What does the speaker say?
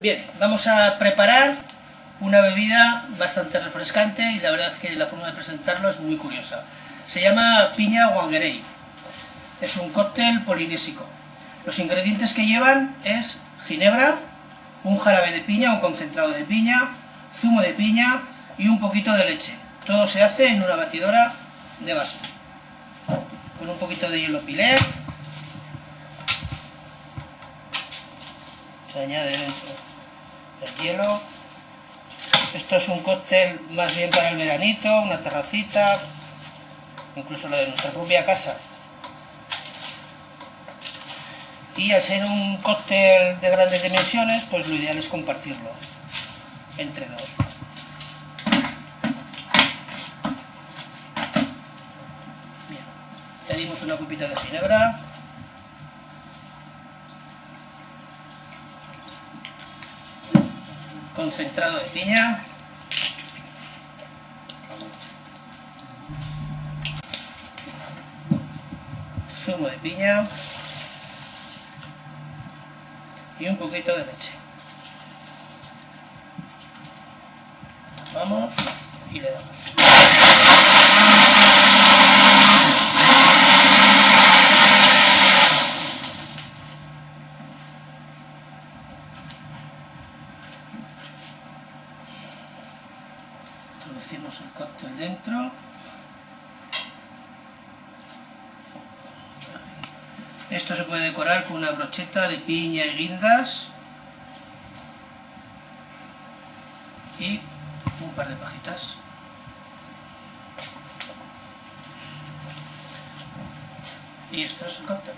Bien, vamos a preparar una bebida bastante refrescante y la verdad es que la forma de presentarlo es muy curiosa. Se llama piña wangerei. Es un cóctel polinésico. Los ingredientes que llevan es ginebra, un jarabe de piña, un concentrado de piña, zumo de piña y un poquito de leche. Todo se hace en una batidora de vaso. Con un poquito de hielo pilé. Se añade dentro el hielo. Esto es un cóctel más bien para el veranito, una terracita, incluso lo de nuestra propia casa. Y al ser un cóctel de grandes dimensiones, pues lo ideal es compartirlo entre dos. Bien, dimos una copita de ginebra. concentrado de piña. Zumo de piña. Y un poquito de leche. Vamos y le damos. introducimos el cóctel dentro esto se puede decorar con una brocheta de piña y guindas. Y un par de pajitas. Y esto es el cóctel